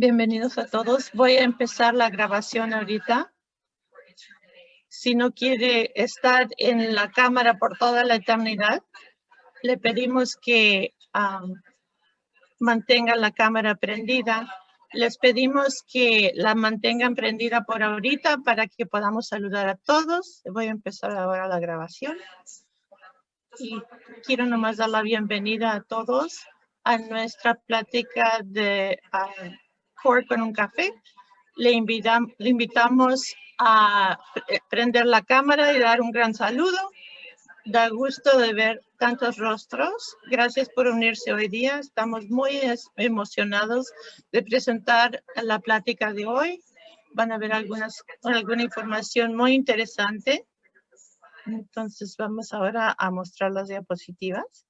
Bienvenidos a todos. Voy a empezar la grabación ahorita. Si no quiere estar en la cámara por toda la eternidad, le pedimos que mantenga la cámara prendida. Les pedimos que la mantengan prendida por ahorita para que podamos saludar a todos. Voy a empezar ahora la grabación. Y quiero nomás dar la bienvenida a todos a nuestra plática de con un café. Le, le invitamos a prender la cámara y dar un gran saludo. Da gusto de ver tantos rostros. Gracias por unirse hoy día. Estamos muy emocionados de presentar la plática de hoy. Van a ver algunas, alguna información muy interesante. Entonces vamos ahora a mostrar las diapositivas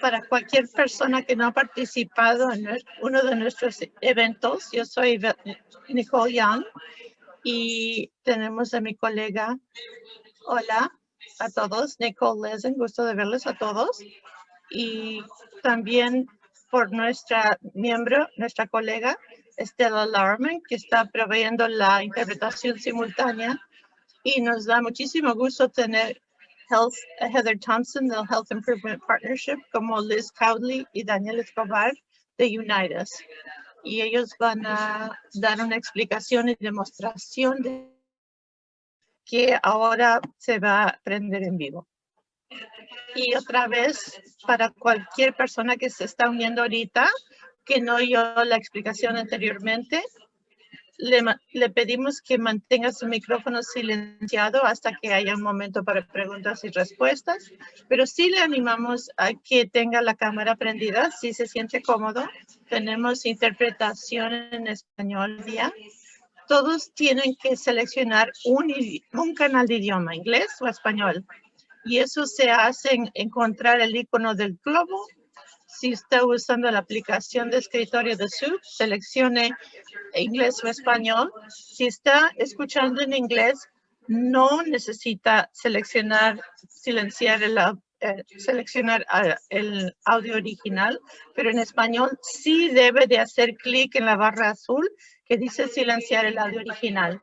para cualquier persona que no ha participado en uno de nuestros eventos. Yo soy Nicole Young y tenemos a mi colega. Hola a todos, Nicole Lesen, gusto de verles a todos. Y también por nuestra miembro, nuestra colega Estela Larman, que está proveyendo la interpretación simultánea. Y nos da muchísimo gusto tener Health, Heather Thompson del Health Improvement Partnership, como Liz Cowley y Daniel Escobar de Unitas. Y ellos van a dar una explicación y demostración de que ahora se va a prender en vivo. Y otra vez, para cualquier persona que se está uniendo ahorita, que no oyó la explicación anteriormente, le, pedimos que mantenga su micrófono silenciado hasta que haya un momento para preguntas y respuestas, pero sí le animamos a que tenga la cámara prendida si se siente cómodo. Tenemos interpretación en español ya. Todos tienen que seleccionar un, un canal de idioma, inglés o español. Y eso se hace en encontrar el icono del globo si está usando la aplicación de escritorio de Zoom, seleccione inglés o español. Si está escuchando en inglés, no necesita seleccionar, silenciar el, eh, seleccionar ah, el audio original, pero en español sí debe de hacer clic en la barra azul que dice silenciar el audio original.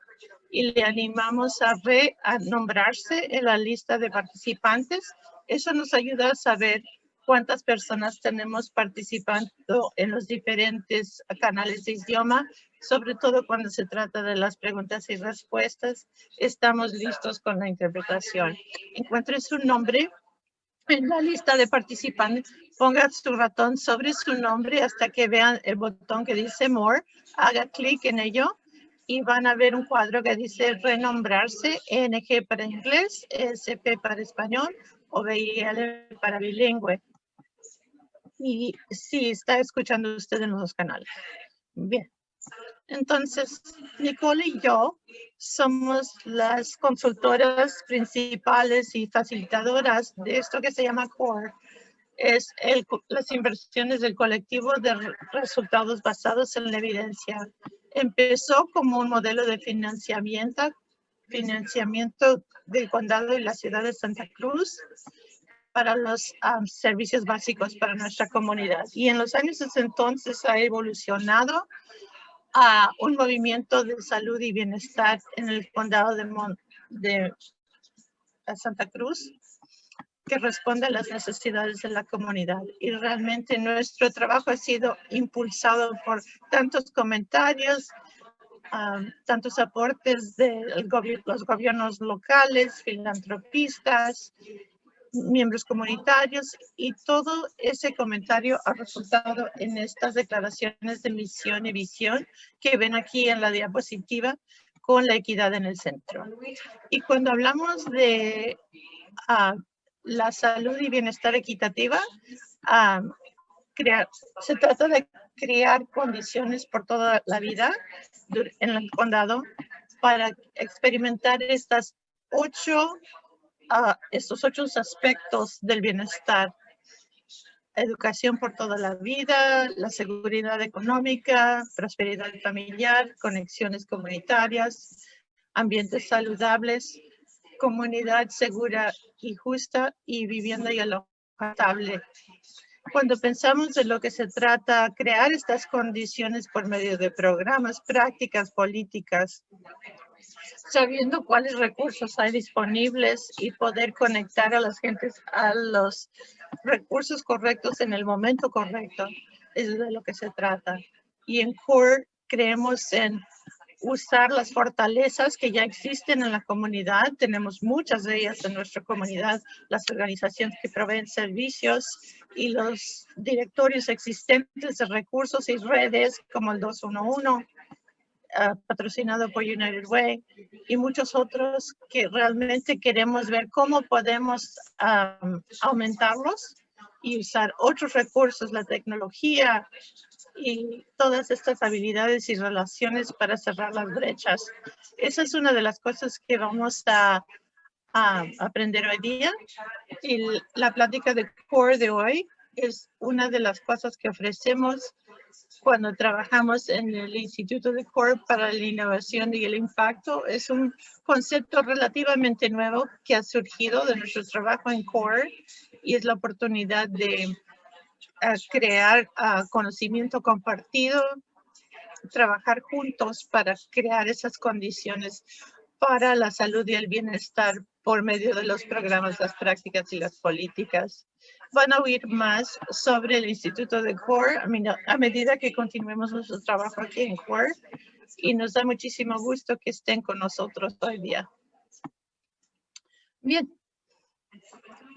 Y le animamos a, re, a nombrarse en la lista de participantes. Eso nos ayuda a saber cuántas personas tenemos participando en los diferentes canales de idioma, sobre todo cuando se trata de las preguntas y respuestas. Estamos listos con la interpretación. Encuentre su nombre en la lista de participantes, ponga su ratón sobre su nombre hasta que vean el botón que dice More, haga clic en ello y van a ver un cuadro que dice renombrarse, NG para inglés, SP para español o BIL para bilingüe y sí, está escuchando usted en los canales. Bien. Entonces, Nicole y yo somos las consultoras principales y facilitadoras de esto que se llama CORE. Es el, las inversiones del colectivo de resultados basados en la evidencia. Empezó como un modelo de financiamiento, financiamiento del condado y la ciudad de Santa Cruz para los servicios básicos para nuestra comunidad. Y en los años entonces ha evolucionado a un movimiento de salud y bienestar en el condado de, Santa Cruz que responde a las necesidades de la comunidad. Y realmente nuestro trabajo ha sido impulsado por tantos comentarios, tantos aportes de los gobiernos locales, filantropistas, miembros comunitarios y todo ese comentario ha resultado en estas declaraciones de misión y visión que ven aquí en la diapositiva con la equidad en el centro. Y cuando hablamos de ah, la salud y bienestar equitativa, ah, crear, se trata de crear condiciones por toda la vida en el condado para experimentar estas ocho estos ocho aspectos del bienestar. Educación por toda la vida, la seguridad económica, prosperidad familiar, conexiones comunitarias, ambientes saludables, comunidad segura y justa y vivienda y alojable. Cuando pensamos de lo que se trata, crear estas condiciones por medio de programas, prácticas, políticas, sabiendo cuáles recursos hay disponibles y poder conectar a las gentes a los recursos correctos en el momento correcto, es de lo que se trata. Y en CORE creemos en usar las fortalezas que ya existen en la comunidad. Tenemos muchas de ellas en nuestra comunidad, las organizaciones que proveen servicios y los directorios existentes de recursos y redes como el 211, ah, patrocinado por United Way, y muchos otros que realmente queremos ver cómo podemos aumentarlos y usar otros recursos, la tecnología, y todas estas habilidades y relaciones para cerrar las brechas. Esa es una de las cosas que vamos a, aprender hoy día. Y la plática de CORE de hoy es una de las cosas que ofrecemos cuando trabajamos en el Instituto de CORE para la innovación y el impacto. Es un concepto relativamente nuevo que ha surgido de nuestro trabajo en CORE y es la oportunidad de crear conocimiento compartido, trabajar juntos para crear esas condiciones para la salud y el bienestar por medio de los programas, las prácticas y las políticas. Van a oír más sobre el Instituto de CORE a medida que continuemos nuestro trabajo aquí en CORE y nos da muchísimo gusto que estén con nosotros hoy día. Bien,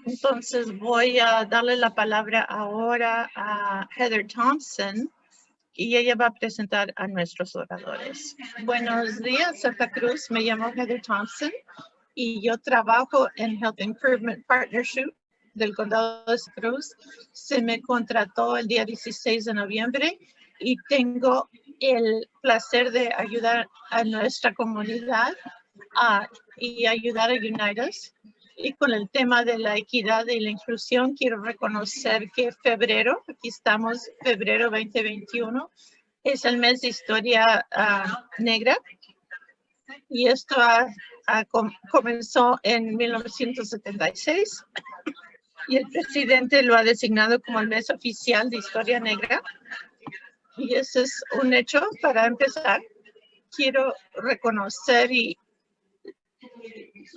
entonces voy a darle la palabra ahora a Heather Thompson y ella va a presentar a nuestros oradores. Buenos días, Santa Cruz. Me llamo Heather Thompson y yo trabajo en Health Improvement Partnership del condado de Santa Cruz. Se me contrató el día 16 de noviembre y tengo el placer de ayudar a nuestra comunidad y ayudar a United y con el tema de la equidad y la inclusión, quiero reconocer que febrero, aquí estamos, febrero 2021, es el mes de historia ah, negra. Y esto comenzó en 1976 y el presidente lo ha designado como el mes oficial de historia negra. Y ese es un hecho para empezar. Quiero reconocer y,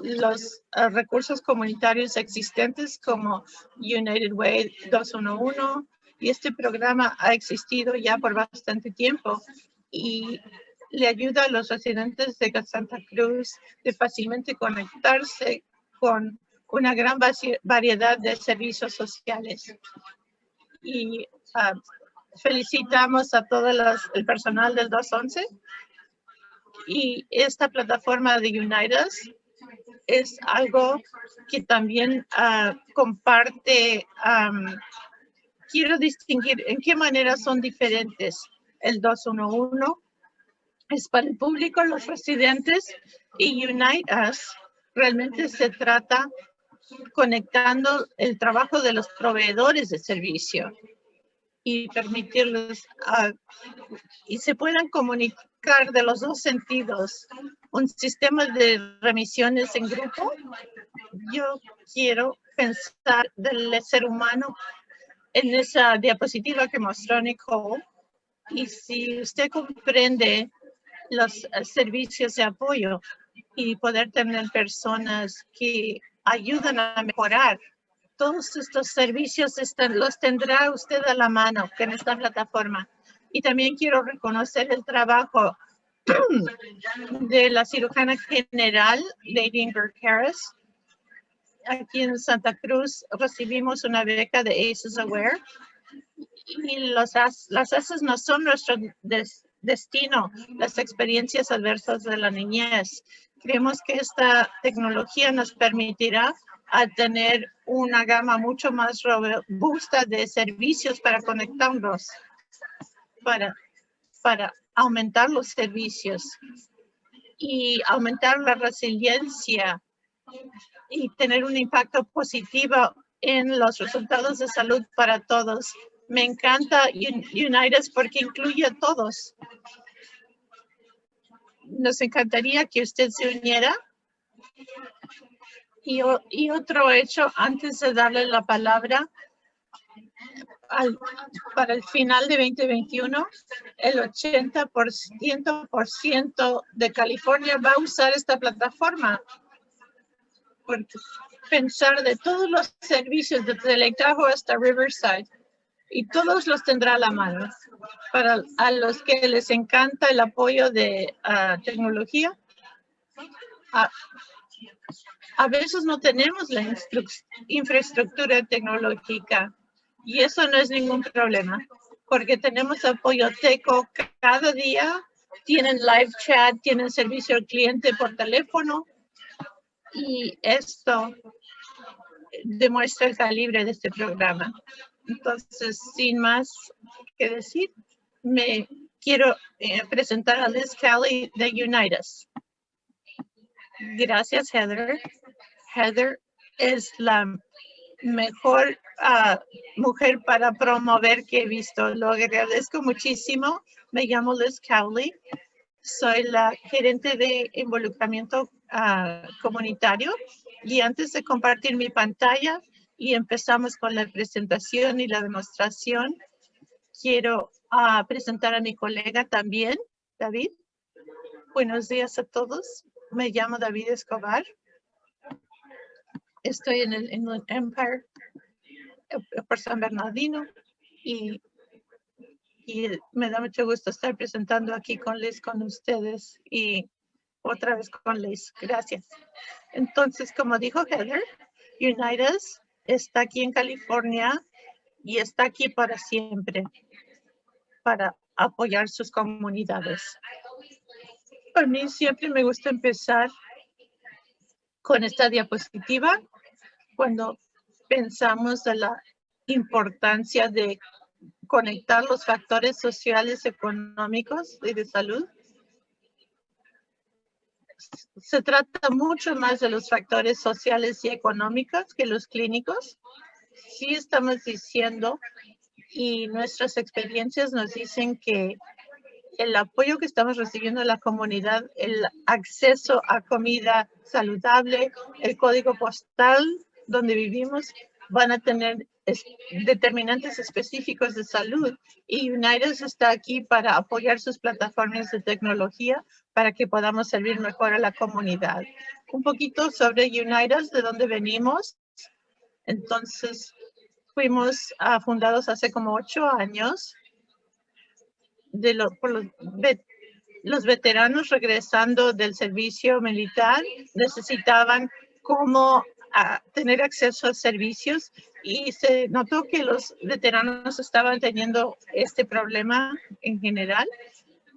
los ah, recursos comunitarios existentes como United Way 211 y este programa ha existido ya por bastante tiempo y le ayuda a los residentes de Santa Cruz de fácilmente conectarse con una gran variedad de servicios sociales. Y ah, felicitamos a todo el personal del 211 y esta plataforma de United es algo que también ah, comparte, quiero distinguir en qué manera son diferentes. El 211 es para el público, los residentes y Unite Us realmente se trata conectando el trabajo de los proveedores de servicio y permitirles y se puedan comunicar de los dos sentidos. Un sistema de remisiones en grupo. Yo quiero pensar del ser humano en esa diapositiva que mostró Nicole. Y si usted comprende los servicios de apoyo y poder tener personas que ayudan a mejorar todos estos servicios están, los tendrá usted a la mano en esta plataforma. Y también quiero reconocer el trabajo de la cirujana general, Lady Ingrid Harris. Aquí en Santa Cruz recibimos una beca de ACES Aware. Y los, las ACES no son nuestro destino, las experiencias adversas de la niñez. Creemos que esta tecnología nos permitirá a tener una gama mucho más robusta de servicios para conectarnos, para, para aumentar los servicios y aumentar la resiliencia y tener un impacto positivo en los resultados de salud para todos. Me encanta United porque incluye a todos. Nos encantaría que usted se uniera y, otro hecho, antes de darle la palabra, para el final de 2021, el 80% de California va a usar esta plataforma. pensar de todos los servicios de teletrabajo hasta Riverside y todos los tendrá a la mano. Para a los que les encanta el apoyo de ah, tecnología, a, a veces no tenemos la infraestructura tecnológica y eso no es ningún problema porque tenemos apoyo teco cada día, tienen live chat, tienen servicio al cliente por teléfono y esto demuestra el calibre de este programa. Entonces, sin más que decir, me quiero eh, presentar a Liz Kelly de Unitas. Gracias, Heather. Heather es la mejor ah, mujer para promover que he visto. Lo agradezco muchísimo. Me llamo Liz Cowley. Soy la gerente de involucramiento ah, comunitario. Y antes de compartir mi pantalla y empezamos con la presentación y la demostración, quiero ah, presentar a mi colega también, David. Buenos días a todos. Me llamo David Escobar. Estoy en el Empire eh, por San Bernardino y, y me da mucho gusto estar presentando aquí con Liz con ustedes y otra vez con Liz. Gracias. Entonces, como dijo Heather, Unitas está aquí en California y está aquí para siempre, para apoyar sus comunidades. Para mí siempre me gusta empezar con esta diapositiva cuando pensamos de la importancia de conectar los factores sociales, económicos y de salud. Se trata mucho más de los factores sociales y económicos que los clínicos. Sí estamos diciendo y nuestras experiencias nos dicen que el apoyo que estamos recibiendo de la comunidad, el acceso a comida saludable, el código postal donde vivimos van a tener determinantes específicos de salud y United está aquí para apoyar sus plataformas de tecnología para que podamos servir mejor a la comunidad. Un poquito sobre United, de dónde venimos. Entonces, fuimos uh, fundados hace como ocho años de los, veteranos regresando del servicio militar necesitaban cómo a tener acceso a servicios y se notó que los veteranos estaban teniendo este problema en general.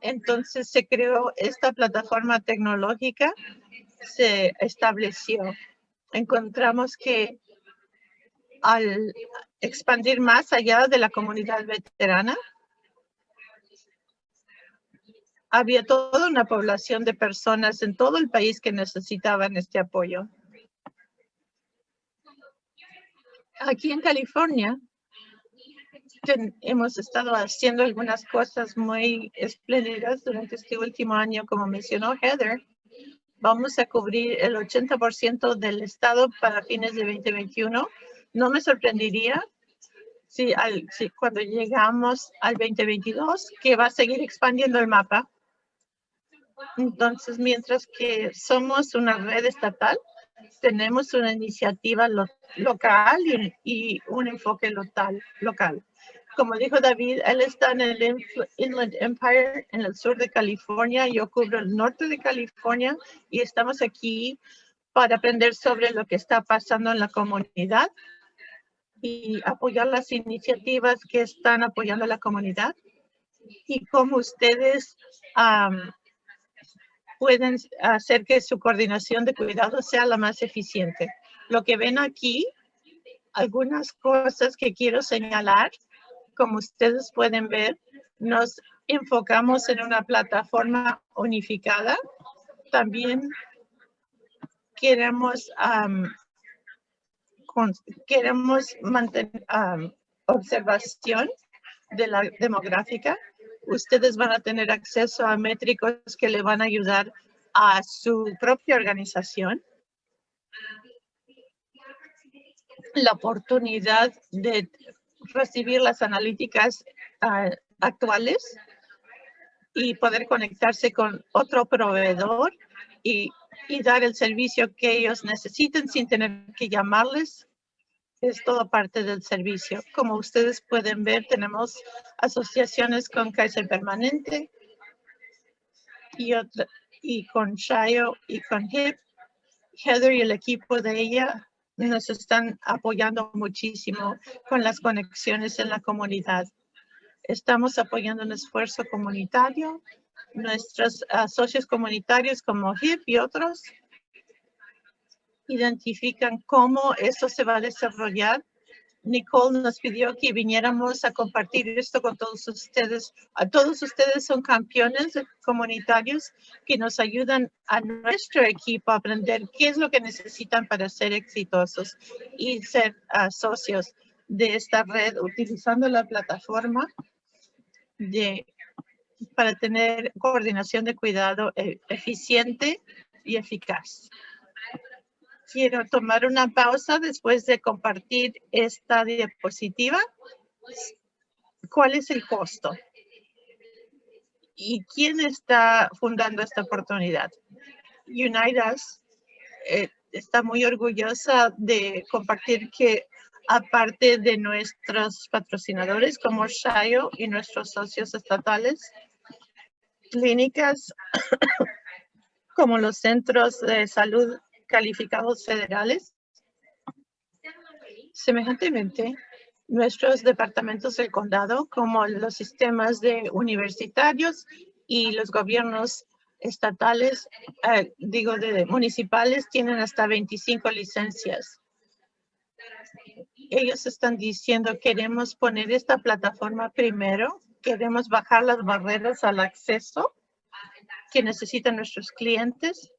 Entonces se creó esta plataforma tecnológica, se estableció. Encontramos que al expandir más allá de la comunidad veterana, había toda una población de personas en todo el país que necesitaban este apoyo. Aquí en California hemos estado haciendo algunas cosas muy espléndidas durante este último año, como mencionó Heather. Vamos a cubrir el 80% del estado para fines de 2021. No me sorprendería si, si cuando llegamos al 2022 que va a seguir expandiendo el mapa. Entonces, mientras que somos una red estatal, tenemos una iniciativa local y, un enfoque local, local. Como dijo David, él está en el Inland Empire, en el sur de California. Yo cubro el norte de California y estamos aquí para aprender sobre lo que está pasando en la comunidad y apoyar las iniciativas que están apoyando a la comunidad y cómo ustedes pueden hacer que su coordinación de cuidado sea la más eficiente. Lo que ven aquí, algunas cosas que quiero señalar, como ustedes pueden ver, nos enfocamos en una plataforma unificada. También queremos, queremos mantener observación de la demográfica ustedes van a tener acceso a métricos que le van a ayudar a su propia organización. La oportunidad de recibir las analíticas ah, actuales y poder conectarse con otro proveedor y, y dar el servicio que ellos necesiten sin tener que llamarles es todo parte del servicio. Como ustedes pueden ver, tenemos asociaciones con Kaiser Permanente y, con Shayo y con HIP. Heather y el equipo de ella nos están apoyando muchísimo con las conexiones en la comunidad. Estamos apoyando un esfuerzo comunitario. Nuestros socios comunitarios como HIP y otros identifican cómo esto se va a desarrollar. Nicole nos pidió que viniéramos a compartir esto con todos ustedes. A todos ustedes son campeones comunitarios que nos ayudan a nuestro equipo a aprender qué es lo que necesitan para ser exitosos y ser uh, socios de esta red utilizando la plataforma para tener coordinación de cuidado eh, eficiente y eficaz quiero tomar una pausa después de compartir esta diapositiva. ¿Cuál es el costo? ¿Y quién está fundando esta oportunidad? Unidas eh, está muy orgullosa de compartir que aparte de nuestros patrocinadores como Shayo y nuestros socios estatales, clínicas como los centros de salud calificados federales. Semejantemente, nuestros departamentos del condado, como los sistemas de universitarios y los gobiernos estatales, eh, digo, de municipales, tienen hasta 25 licencias. Ellos están diciendo, queremos poner esta plataforma primero, queremos bajar las barreras al acceso que necesitan nuestros clientes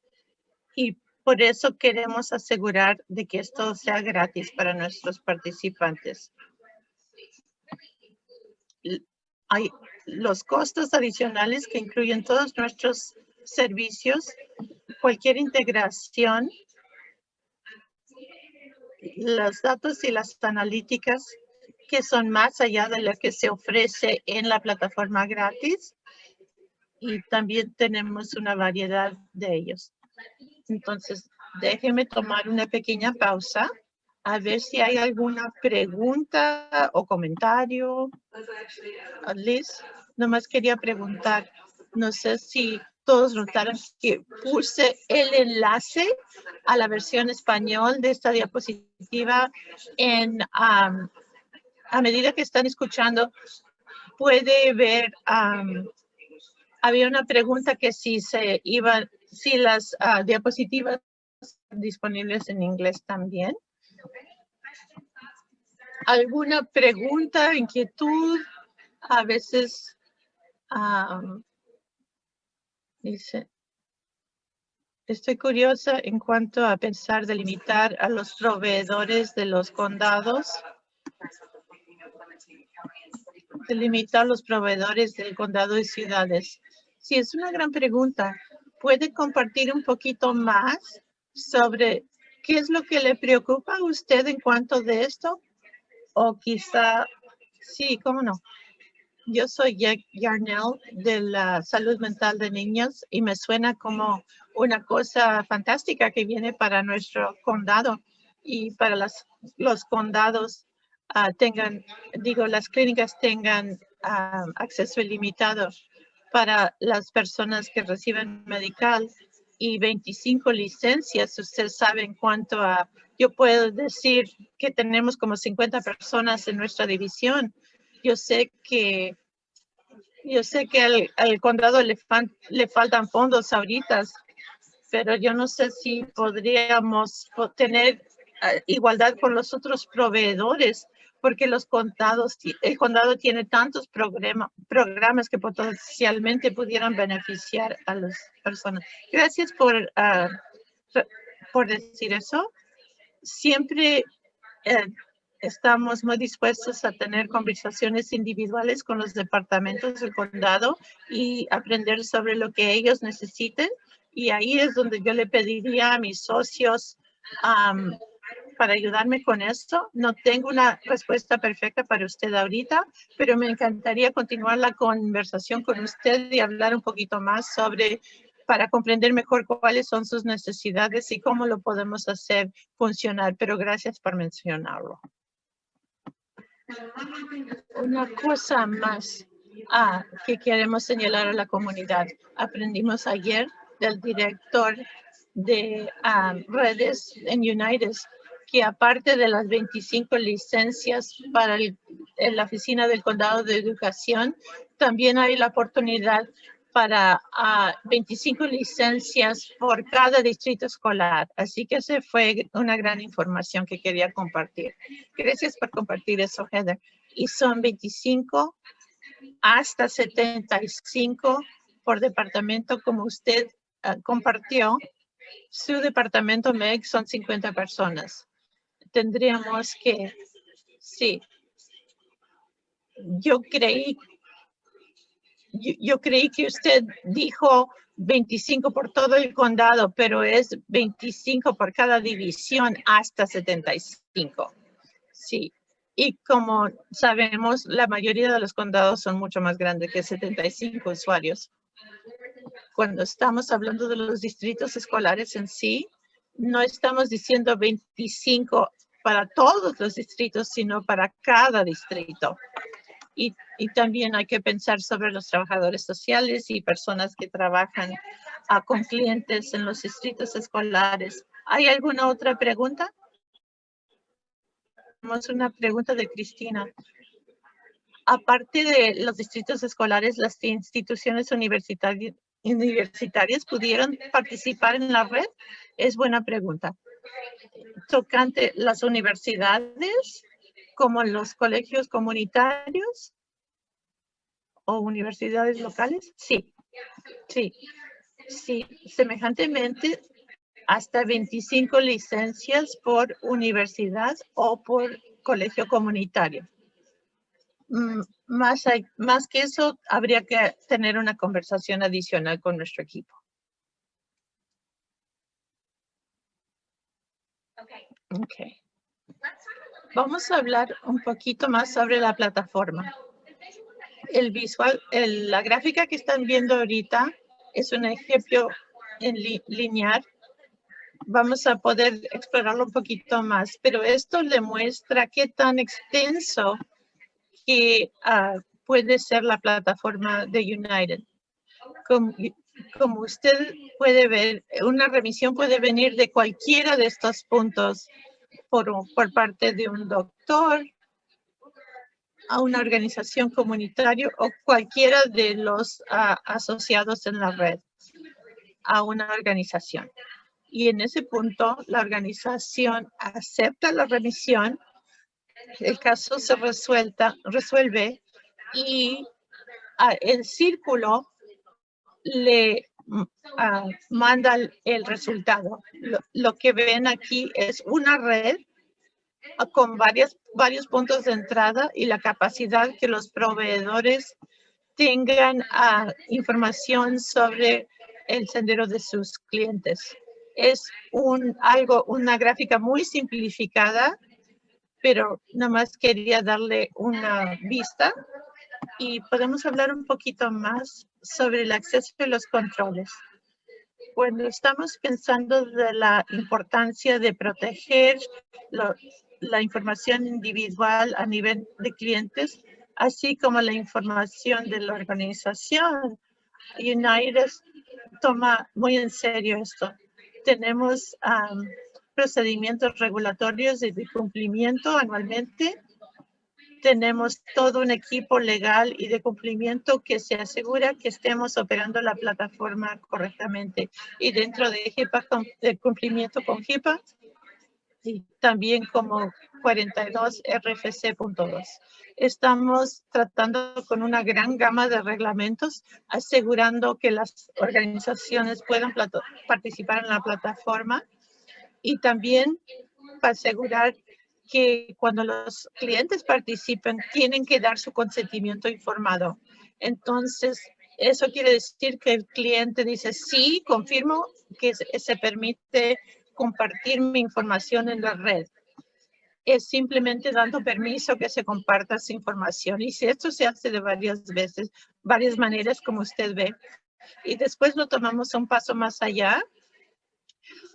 y por eso queremos asegurar de que esto sea gratis para nuestros participantes. Hay los costos adicionales que incluyen todos nuestros servicios, cualquier integración, los datos y las analíticas que son más allá de lo que se ofrece en la plataforma gratis. Y también tenemos una variedad de ellos. Entonces, déjeme tomar una pequeña pausa a ver si hay alguna pregunta o comentario. Liz, nomás quería preguntar, no sé si todos notaron que puse el enlace a la versión español de esta diapositiva en a medida que están escuchando puede ver había una pregunta que si se iba si las uh, diapositivas disponibles en inglés también. ¿Alguna pregunta, inquietud? A veces um, dice, estoy curiosa en cuanto a pensar de limitar a los proveedores de los condados de limitar los proveedores del condado y ciudades. Sí, es una gran pregunta puede compartir un poquito más sobre qué es lo que le preocupa a usted en cuanto de esto? O quizá, sí, cómo no. Yo soy Jack Yarnell de la salud mental de niños y me suena como una cosa fantástica que viene para nuestro condado y para las, los condados uh, tengan, digo, las clínicas tengan uh, acceso ilimitado para las personas que reciben medical y 25 licencias. Ustedes saben cuánto a, yo puedo decir que tenemos como 50 personas en nuestra división. Yo sé que yo sé que al, condado le, le faltan fondos ahorita, pero yo no sé si podríamos tener eh, igualdad con los otros proveedores porque los el condado tiene tantos programas que potencialmente pudieran beneficiar a las personas. Gracias por, ah, por decir eso. Siempre eh, estamos muy dispuestos a tener conversaciones individuales con los departamentos del condado y aprender sobre lo que ellos necesiten. Y ahí es donde yo le pediría a mis socios para ayudarme con esto. No tengo una respuesta perfecta para usted ahorita, pero me encantaría continuar la conversación con usted y hablar un poquito más sobre para comprender mejor cuáles son sus necesidades y cómo lo podemos hacer funcionar. Pero gracias por mencionarlo. Una cosa más ah, que queremos señalar a la comunidad. Aprendimos ayer del director de ah, redes en United que aparte de las 25 licencias para la oficina del condado de educación, también hay la oportunidad para 25 ah, licencias por cada distrito escolar. Así que esa fue una gran información que quería compartir. Gracias por compartir eso, Heather. Y son 25 hasta 75 por departamento, como usted ah, compartió. Su departamento MEG son 50 personas. Tendríamos que, sí. Yo creí, yo, creí que usted dijo 25 por todo el condado, pero es 25 por cada división hasta 75. Sí. Y como sabemos, la mayoría de los condados son mucho más grandes que 75 usuarios. Cuando estamos hablando de los distritos escolares en sí, no estamos diciendo 25 para todos los distritos, sino para cada distrito. Y, y, también hay que pensar sobre los trabajadores sociales y personas que trabajan ah, con clientes en los distritos escolares. ¿Hay alguna otra pregunta? Tenemos una pregunta de Cristina. Aparte de los distritos escolares, las instituciones universitarias pudieron participar en la red? Es buena pregunta. Tocante las universidades, como los colegios comunitarios o universidades locales, sí, sí, sí. Semejantemente, hasta 25 licencias por universidad o por colegio comunitario. Mm, más, más que eso, habría que tener una conversación adicional con nuestro equipo. Okay. Vamos a hablar un poquito más sobre la plataforma. El visual, la gráfica que están viendo ahorita es un ejemplo en lineal vamos a poder explorarlo un poquito más, pero esto le muestra qué tan extenso que ah, puede ser la plataforma de United. Como, usted puede ver, una remisión puede venir de cualquiera de estos puntos por, por parte de un doctor, a una organización comunitaria o cualquiera de los ah, asociados en la red a una organización. Y en ese punto la organización acepta la remisión, el caso se resuelta, resuelve y ah, el círculo le ah, manda el, resultado. Lo, que ven aquí es una red ah, con varias, varios puntos de entrada y la capacidad que los proveedores tengan información sobre el sendero de sus clientes es algo, una gráfica muy simplificada, pero nada más quería darle una vista y podemos hablar un poquito más sobre el acceso y los controles. Cuando estamos pensando de la importancia de proteger la información individual a nivel de clientes, así como la información de la organización, United toma muy en serio esto tenemos procedimientos regulatorios de cumplimiento anualmente. Tenemos todo un equipo legal y de cumplimiento que se asegura que estemos operando la plataforma correctamente. Y dentro de HIPAA, de cumplimiento con HIPAA, y también como 42 RFC.2. Estamos tratando con una gran gama de reglamentos, asegurando que las organizaciones puedan participar en la plataforma y también para asegurar que cuando los clientes participen, tienen que dar su consentimiento informado. Entonces, eso quiere decir que el cliente dice, sí, confirmo que se permite compartir mi información en la red. es simplemente dando permiso que se comparta su información. Y si esto se hace de varias veces, varias maneras, como usted ve, y después lo tomamos un paso más allá,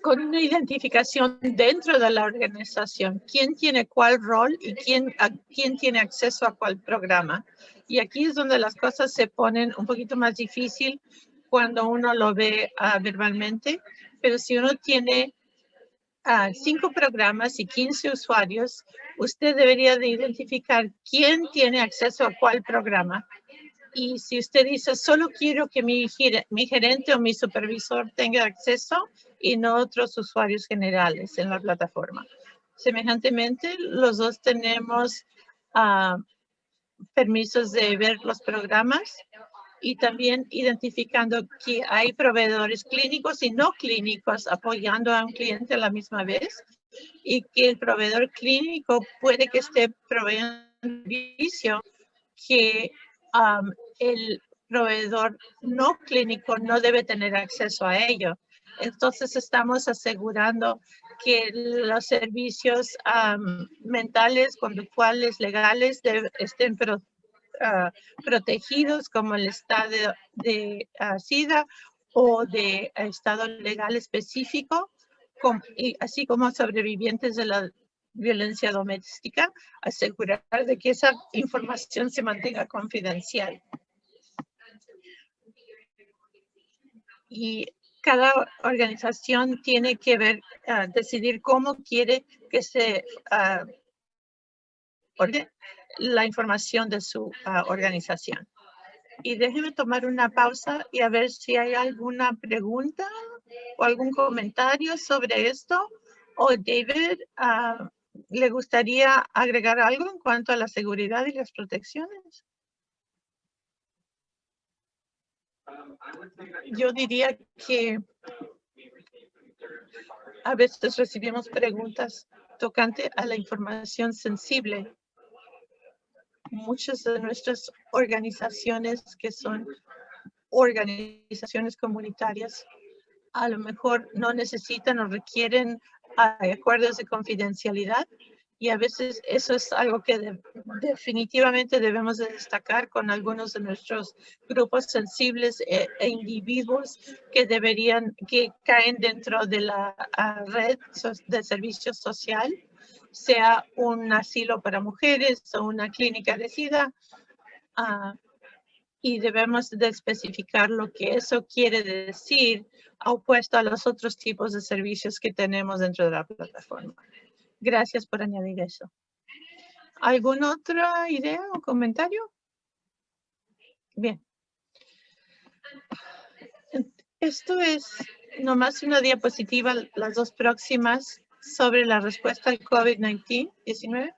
con una identificación dentro de la organización, quién tiene cuál rol y quién, quién tiene acceso a cuál programa. Y aquí es donde las cosas se ponen un poquito más difícil cuando uno lo ve uh, verbalmente, pero si uno tiene uh, cinco programas y 15 usuarios, usted debería de identificar quién tiene acceso a cuál programa. Y si usted dice, solo quiero que mi, mi gerente o mi supervisor tenga acceso y no otros usuarios generales en la plataforma. Semejantemente, los dos tenemos uh, permisos de ver los programas y también identificando que hay proveedores clínicos y no clínicos apoyando a un cliente a la misma vez y que el proveedor clínico puede que esté proveyendo un servicio que um, el proveedor no clínico no debe tener acceso a ello. Entonces estamos asegurando que los servicios mentales, conductuales, legales estén Ah, protegidos como el estado de, uh, SIDA o de estado legal específico, así como sobrevivientes de la violencia doméstica, asegurar de que esa información se mantenga confidencial. Y cada organización tiene que ver, uh, decidir cómo quiere que se uh, la información de su ah, organización. Y déjeme tomar una pausa y a ver si hay alguna pregunta o algún comentario sobre esto. O David, uh, ¿le gustaría agregar algo en cuanto a la seguridad y las protecciones? Yo diría que a veces recibimos preguntas tocante a la información sensible muchas de nuestras organizaciones que son organizaciones comunitarias a lo mejor no necesitan o requieren acuerdos de confidencialidad y a veces eso es algo que definitivamente debemos de destacar con algunos de nuestros grupos sensibles e, e individuos que deberían, que caen dentro de la red de servicio social sea un asilo para mujeres o una clínica de SIDA. Ah, y debemos de especificar lo que eso quiere decir opuesto a los otros tipos de servicios que tenemos dentro de la plataforma. Gracias por añadir eso. ¿Alguna otra idea o comentario? Bien. Esto es nomás una diapositiva, las dos próximas sobre la respuesta al COVID-19,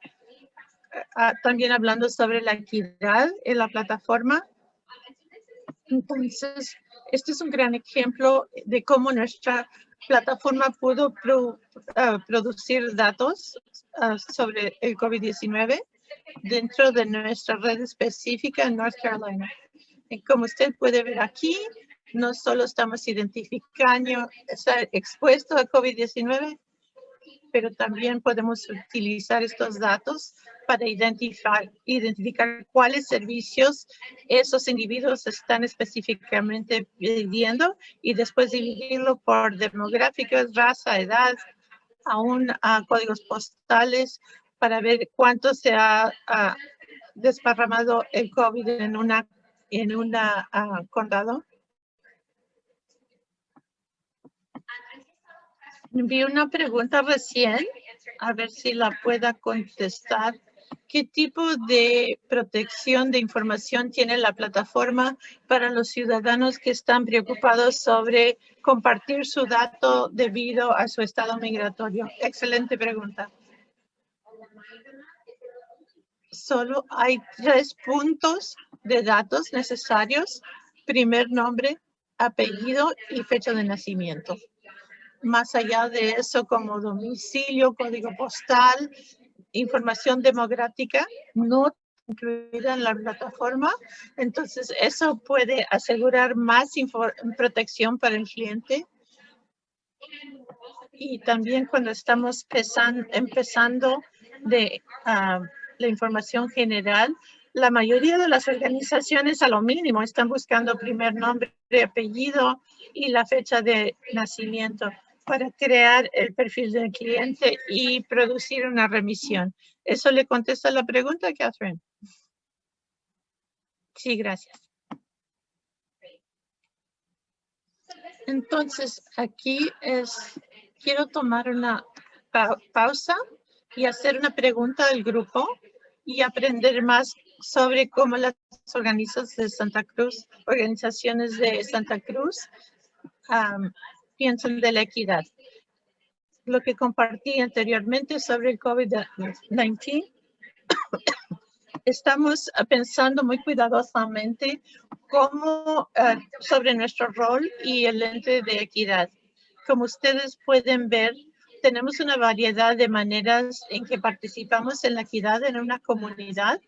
ah, también hablando sobre la equidad en la plataforma. Entonces, este es un gran ejemplo de cómo nuestra plataforma pudo ah, producir datos ah, sobre el COVID-19 dentro de nuestra red específica en North Carolina. Como usted puede ver aquí, no solo estamos identificando, estar expuesto a COVID-19, pero también podemos utilizar estos datos para identificar, cuáles servicios esos individuos están específicamente pidiendo y después dividirlo por demográficos, raza, edad, aún a códigos postales para ver cuánto se ha, desparramado el COVID en una en una uh, condado Vi una pregunta recién, a ver si la pueda contestar. ¿Qué tipo de protección de información tiene la plataforma para los ciudadanos que están preocupados sobre compartir su dato debido a su estado migratorio? Excelente pregunta. Solo hay tres puntos de datos necesarios. Primer nombre, apellido y fecha de nacimiento más allá de eso como domicilio, código postal, información demográfica, no incluida en la plataforma. Entonces, eso puede asegurar más protección para el cliente. Y también cuando estamos empezando de ah, la información general, la mayoría de las organizaciones a lo mínimo están buscando primer nombre, apellido y la fecha de nacimiento para crear el perfil del cliente y producir una remisión. ¿Eso le contesta la pregunta, Catherine? Sí, gracias. Entonces, aquí es, quiero tomar una pausa y hacer una pregunta al grupo y aprender más sobre cómo las organizaciones de Santa Cruz, organizaciones de Santa Cruz, piensan de la equidad. Lo que compartí anteriormente sobre el COVID-19, estamos pensando muy cuidadosamente cómo, eh, sobre nuestro rol y el ente de equidad. Como ustedes pueden ver, tenemos una variedad de maneras en que participamos en la equidad en una comunidad.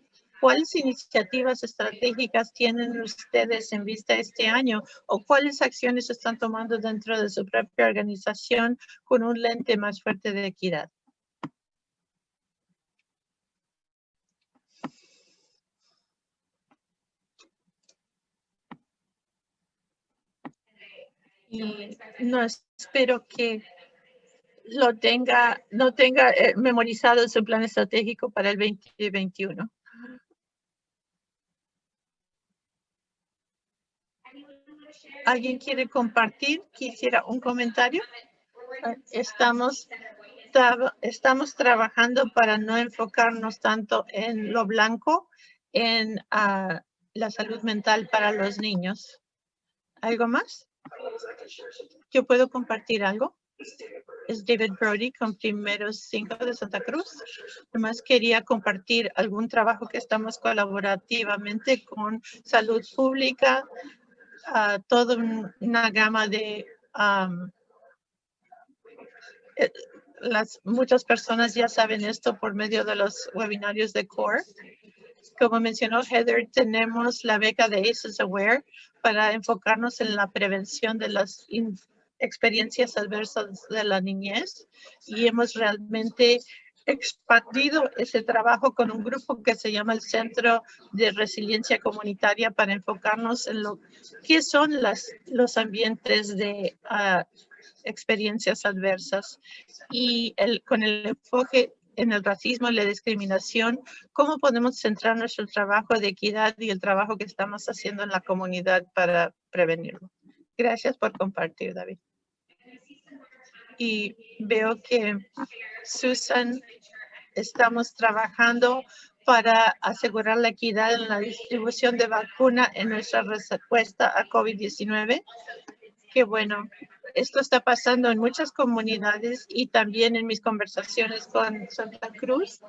¿Cuáles iniciativas estratégicas tienen ustedes en vista este año o cuáles acciones están tomando dentro de su propia organización con un lente más fuerte de equidad? Y no espero que lo tenga, no tenga eh, memorizado su plan estratégico para el 2021. ¿Alguien quiere compartir? ¿Quisiera un comentario? Estamos, estamos trabajando para no enfocarnos tanto en lo blanco, en ah, la salud mental para los niños. ¿Algo más? ¿Yo puedo compartir algo? es David Brody con Primeros Cinco de Santa Cruz. Además quería compartir algún trabajo que estamos colaborativamente con salud pública, toda una gama de eh, las muchas personas ya saben esto por medio de los webinarios de CORE. Como mencionó Heather, tenemos la beca de ACES Aware para enfocarnos en la prevención de las experiencias adversas de la niñez y hemos realmente expandido ese trabajo con un grupo que se llama el Centro de Resiliencia Comunitaria para enfocarnos en lo que son las, los ambientes de ah, experiencias adversas y con el enfoque en el racismo y la discriminación, cómo podemos centrar nuestro trabajo de equidad y el trabajo que estamos haciendo en la comunidad para prevenirlo. Gracias por compartir, David y veo que Susan estamos trabajando para asegurar la equidad en la distribución de vacuna en nuestra respuesta a COVID-19. Que bueno, esto está pasando en muchas comunidades y también en mis conversaciones con Santa Cruz.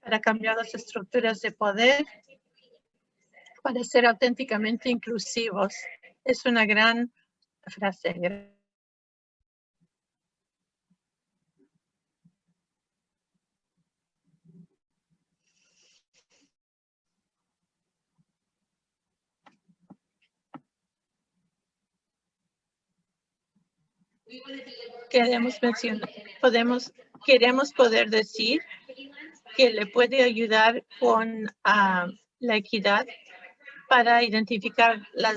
Para cambiar las estructuras de poder, para ser auténticamente inclusivos es una gran frase. Queremos mencionar, podemos, queremos poder decir que le puede ayudar con ah, la equidad para identificar las,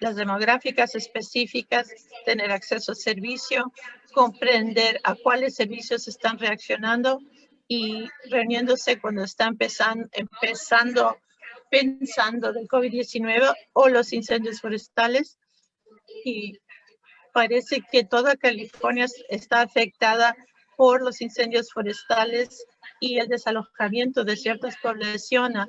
las demográficas específicas, tener acceso a servicio, comprender a cuáles servicios están reaccionando y reuniéndose cuando está empezando, empezando pensando del COVID-19 o los incendios forestales. Y parece que toda California está afectada por los incendios forestales y el desalojamiento de ciertas poblaciones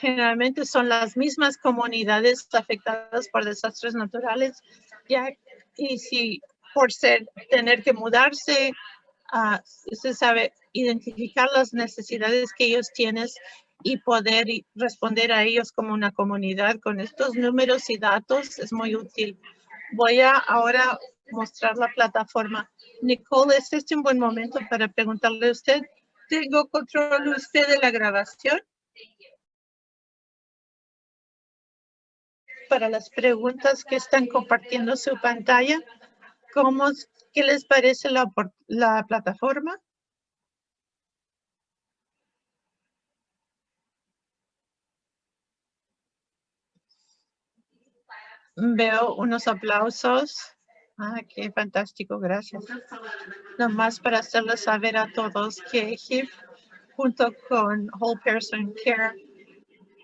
generalmente son las mismas comunidades afectadas por desastres naturales, ya y si por ser tener que mudarse, uh, usted sabe identificar las necesidades que ellos tienen y poder responder a ellos como una comunidad con estos números y datos es muy útil. Voy a ahora mostrar la plataforma. Nicole, ¿es este un buen momento para preguntarle a usted? ¿Tengo control usted de la grabación? Para las preguntas que están compartiendo su pantalla. ¿Cómo ¿Qué les parece la, la plataforma? Veo unos aplausos. Ah, qué fantástico, gracias. Nomás para hacerles saber a todos que HIP junto con Whole Person Care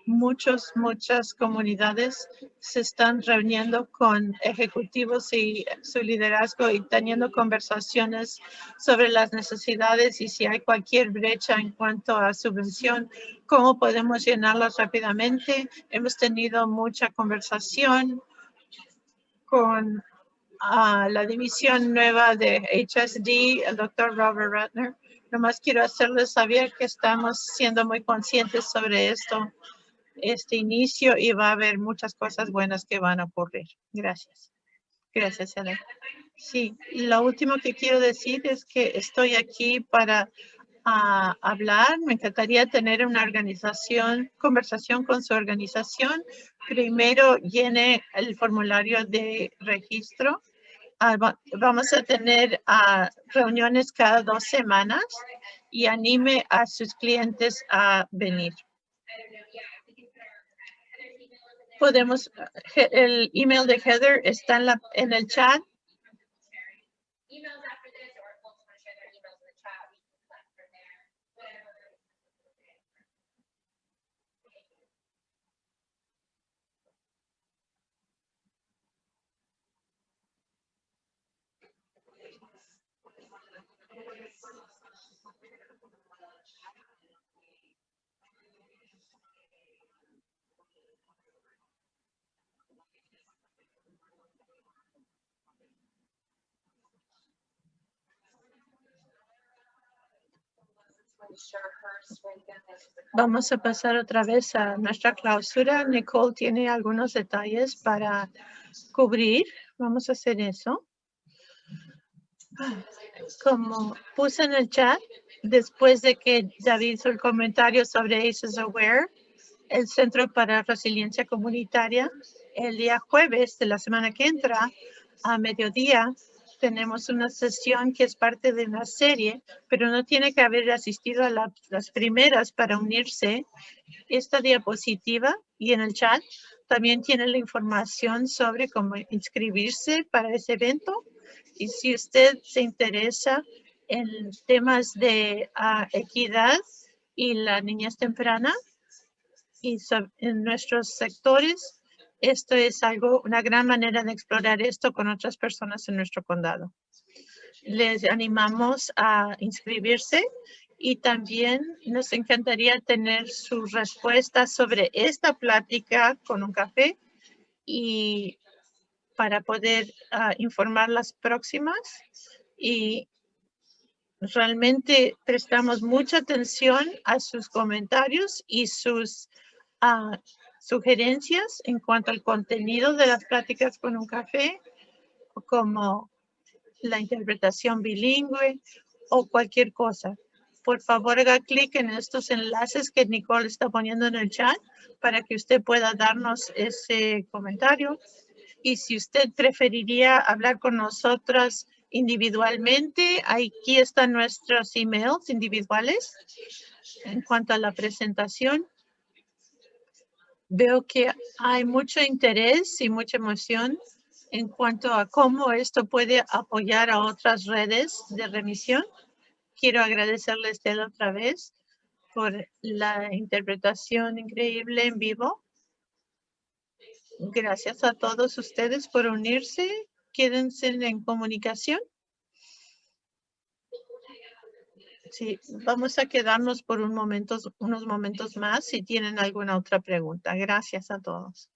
muchas, muchas comunidades se están reuniendo con ejecutivos y su liderazgo y teniendo conversaciones sobre las necesidades y si hay cualquier brecha en cuanto a subvención, cómo podemos llenarlas rápidamente. Hemos tenido mucha conversación con ah, la división nueva de HSD, el doctor Robert Ratner. Nomás quiero hacerles saber que estamos siendo muy conscientes sobre esto este inicio y va a haber muchas cosas buenas que van a ocurrir. Gracias. Gracias, Elena. Sí, lo último que quiero decir es que estoy aquí para ah, hablar. Me encantaría tener una organización, conversación con su organización. Primero llene el formulario de registro. Ah, vamos a tener ah, reuniones cada dos semanas y anime a sus clientes a venir podemos, el email de Heather está en, la, en el chat. Vamos a pasar otra vez a nuestra clausura. Nicole tiene algunos detalles para cubrir. Vamos a hacer eso. Como puse en el chat, después de que David hizo el comentario sobre ACES Aware, el Centro para Resiliencia Comunitaria, el día jueves de la semana que entra, a mediodía, tenemos una sesión que es parte de una serie, pero no tiene que haber asistido a las primeras para unirse. Esta diapositiva y en el chat también tiene la información sobre cómo inscribirse para ese evento. Y si usted se interesa en temas de ah, equidad y la niñez temprana y en nuestros sectores, esto es algo, una gran manera de explorar esto con otras personas en nuestro condado. Les animamos a inscribirse y también nos encantaría tener su respuesta sobre esta plática con un café y para poder ah, informar las próximas y realmente prestamos mucha atención a sus comentarios y sus uh, sugerencias en cuanto al contenido de las pláticas con un café, como la interpretación bilingüe o cualquier cosa. Por favor, haga clic en estos enlaces que Nicole está poniendo en el chat para que usted pueda darnos ese comentario. Y si usted preferiría hablar con nosotras individualmente, aquí están nuestros emails individuales en cuanto a la presentación. Veo que hay mucho interés y mucha emoción en cuanto a cómo esto puede apoyar a otras redes de remisión. Quiero agradecerles de otra vez por la interpretación increíble en vivo. Gracias a todos ustedes por unirse. Quédense en comunicación. Sí, vamos a quedarnos por un momento, unos momentos más si tienen alguna otra pregunta. Gracias a todos.